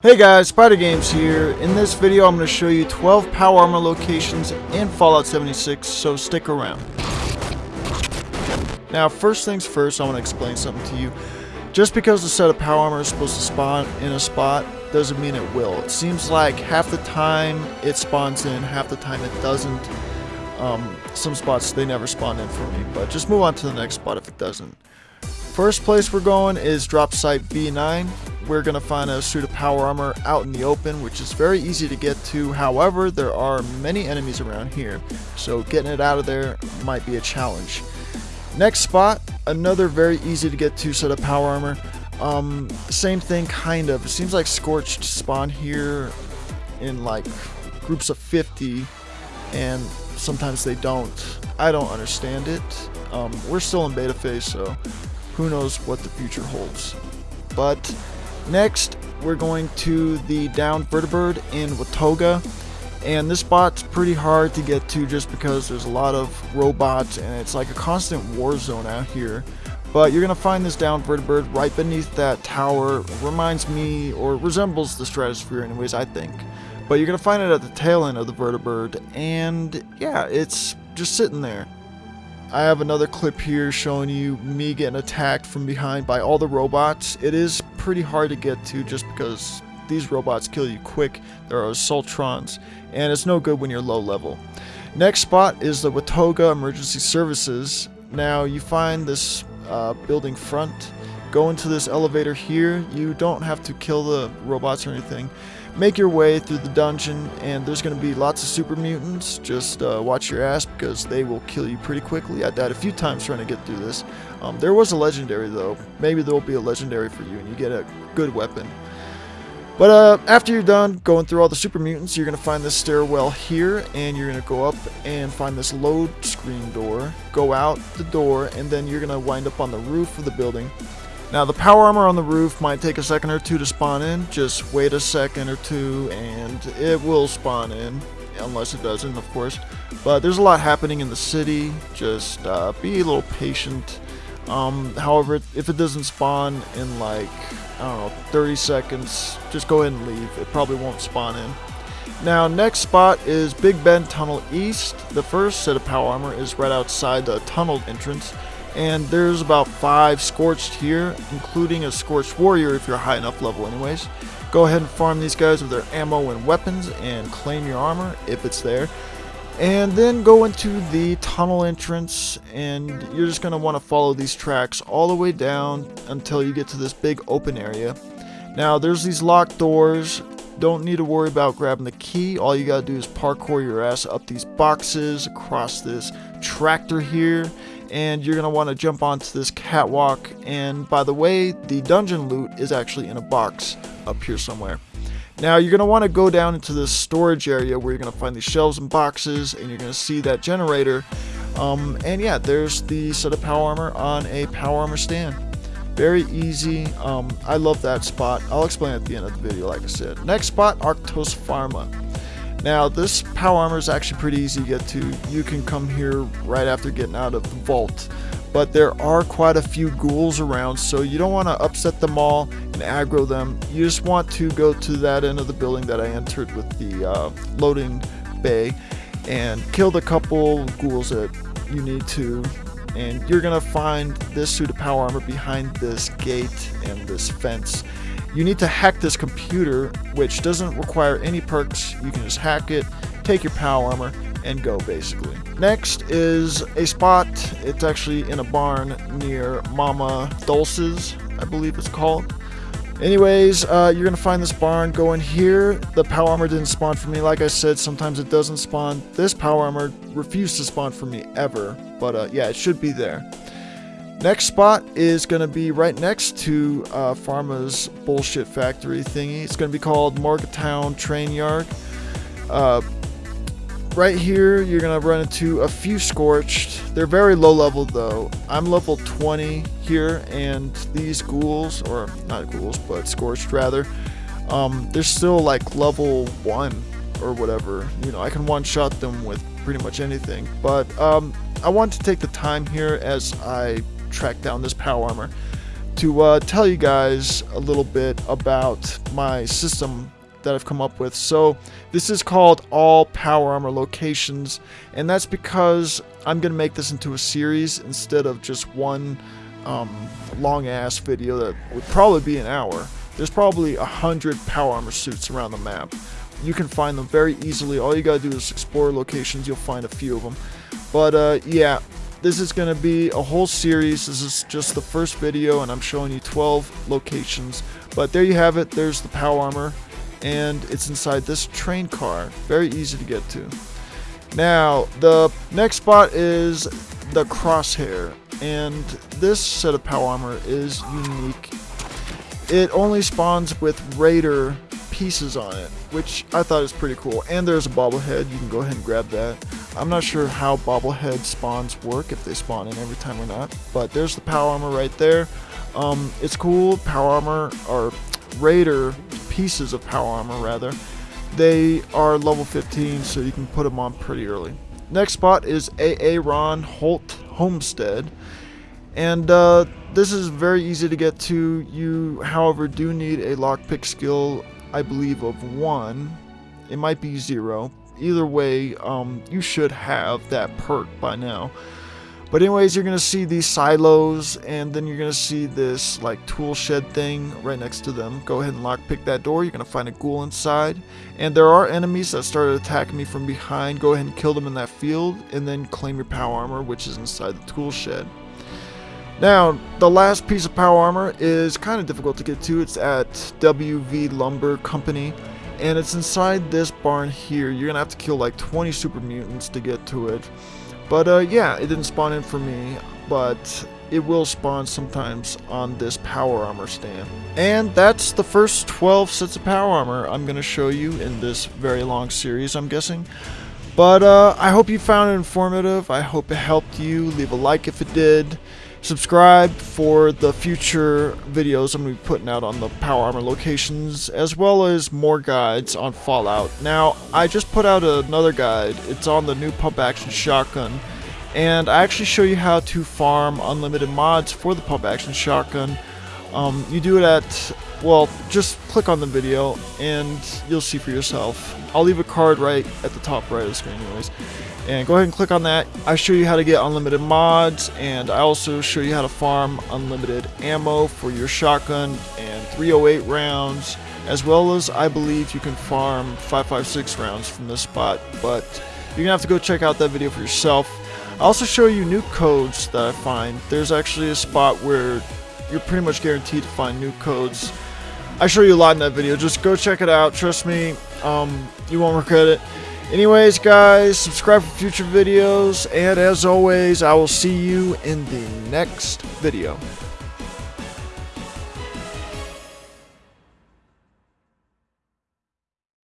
Hey guys, Spider Games here. In this video I'm going to show you 12 power armor locations in Fallout 76, so stick around. Now first things first, I want to explain something to you. Just because a set of power armor is supposed to spawn in a spot doesn't mean it will. It seems like half the time it spawns in, half the time it doesn't. Um, some spots they never spawn in for me, but just move on to the next spot if it doesn't. First place we're going is drop site V9 we're going to find a suit of power armor out in the open, which is very easy to get to. However, there are many enemies around here, so getting it out of there might be a challenge. Next spot, another very easy to get to set of power armor. Um, same thing, kind of. It seems like Scorched spawn here in like groups of 50, and sometimes they don't. I don't understand it. Um, we're still in beta phase, so who knows what the future holds. But Next, we're going to the down vertibird in Watoga. And this spot's pretty hard to get to just because there's a lot of robots and it's like a constant war zone out here. But you're going to find this down vertibird right beneath that tower. Reminds me, or resembles the stratosphere anyways, I think. But you're going to find it at the tail end of the vertibird. And yeah, it's just sitting there. I have another clip here showing you me getting attacked from behind by all the robots. It is pretty hard to get to just because these robots kill you quick. There are assaultrons, and it's no good when you're low level. Next spot is the Watoga Emergency Services. Now you find this uh, building front, go into this elevator here. You don't have to kill the robots or anything make your way through the dungeon and there's going to be lots of super mutants. Just uh, watch your ass because they will kill you pretty quickly. I died a few times trying to get through this. Um, there was a legendary though. Maybe there will be a legendary for you and you get a good weapon. But uh, after you're done going through all the super mutants you're going to find this stairwell here and you're going to go up and find this load screen door. Go out the door and then you're going to wind up on the roof of the building now the power armor on the roof might take a second or two to spawn in, just wait a second or two and it will spawn in, unless it doesn't of course. But there's a lot happening in the city, just uh, be a little patient. Um, however, if it doesn't spawn in like, I don't know, 30 seconds, just go ahead and leave, it probably won't spawn in. Now next spot is Big Bend Tunnel East. The first set of power armor is right outside the tunnel entrance and there's about five Scorched here, including a Scorched Warrior if you're high enough level anyways. Go ahead and farm these guys with their ammo and weapons and claim your armor if it's there. And then go into the tunnel entrance and you're just going to want to follow these tracks all the way down until you get to this big open area. Now there's these locked doors, don't need to worry about grabbing the key, all you gotta do is parkour your ass up these boxes, across this tractor here, and you're going to want to jump onto this catwalk. And by the way the dungeon loot is actually in a box up here somewhere. Now you're going to want to go down into this storage area where you're going to find these shelves and boxes and you're going to see that generator. Um, and yeah there's the set of power armor on a power armor stand. Very easy. Um, I love that spot. I'll explain at the end of the video like I said. Next spot Arctos Pharma now this power armor is actually pretty easy to get to. You can come here right after getting out of the vault. But there are quite a few ghouls around, so you don't want to upset them all and aggro them. You just want to go to that end of the building that I entered with the uh, loading bay and kill the couple ghouls that you need to and you're gonna find this suit of power armor behind this gate and this fence you need to hack this computer, which doesn't require any perks. You can just hack it, take your power armor, and go basically. Next is a spot. It's actually in a barn near Mama Dolce's, I believe it's called. Anyways, uh, you're gonna find this barn. Go in here. The power armor didn't spawn for me. Like I said, sometimes it doesn't spawn. This power armor refused to spawn for me ever. But uh, yeah, it should be there. Next spot is going to be right next to uh, Pharma's bullshit factory thingy. It's going to be called Morgantown Train Yard. Uh, right here, you're going to run into a few Scorched. They're very low level though. I'm level 20 here, and these ghouls, or not ghouls, but Scorched rather, um, they're still like level 1 or whatever. You know, I can one-shot them with pretty much anything. But um, I want to take the time here as I track down this power armor to uh, tell you guys a little bit about my system that I've come up with. So this is called all power armor locations and that's because I'm gonna make this into a series instead of just one um, long ass video that would probably be an hour. There's probably a hundred power armor suits around the map. You can find them very easily. All you gotta do is explore locations. You'll find a few of them. But uh, yeah, this is going to be a whole series. This is just the first video, and I'm showing you 12 locations. But there you have it. There's the power armor, and it's inside this train car. Very easy to get to. Now, the next spot is the crosshair, and this set of power armor is unique. It only spawns with Raider pieces on it, which I thought is pretty cool. And there's a bobblehead, you can go ahead and grab that. I'm not sure how bobblehead spawns work, if they spawn in every time or not, but there's the power armor right there. Um, it's cool, power armor, or Raider pieces of power armor rather. They are level 15, so you can put them on pretty early. Next spot is Aaronholdt Homestead. And uh, this is very easy to get to. You, however, do need a lockpick skill I believe, of one. It might be zero. Either way, um, you should have that perk by now. But anyways, you're going to see these silos, and then you're going to see this like tool shed thing right next to them. Go ahead and lockpick that door. You're going to find a ghoul inside. And there are enemies that started attacking me from behind. Go ahead and kill them in that field, and then claim your power armor, which is inside the tool shed. Now, the last piece of power armor is kind of difficult to get to. It's at WV Lumber Company, and it's inside this barn here. You're to have to kill like 20 super mutants to get to it. But uh, yeah, it didn't spawn in for me, but it will spawn sometimes on this power armor stand. And that's the first 12 sets of power armor I'm going to show you in this very long series, I'm guessing. But uh, I hope you found it informative. I hope it helped you. Leave a like if it did subscribe for the future videos I'm going to be putting out on the Power Armor locations, as well as more guides on Fallout. Now, I just put out another guide. It's on the new pump action shotgun, and I actually show you how to farm unlimited mods for the pump action shotgun. Um, you do it at, well, just click on the video, and you'll see for yourself. I'll leave a card right at the top right of the screen anyways and go ahead and click on that. I show you how to get unlimited mods and I also show you how to farm unlimited ammo for your shotgun and 308 rounds as well as I believe you can farm 556 rounds from this spot but you're gonna have to go check out that video for yourself. I also show you nuke codes that I find. There's actually a spot where you're pretty much guaranteed to find nuke codes. I show you a lot in that video. Just go check it out. Trust me, um, you won't regret it. Anyways, guys, subscribe for future videos, and as always, I will see you in the next video.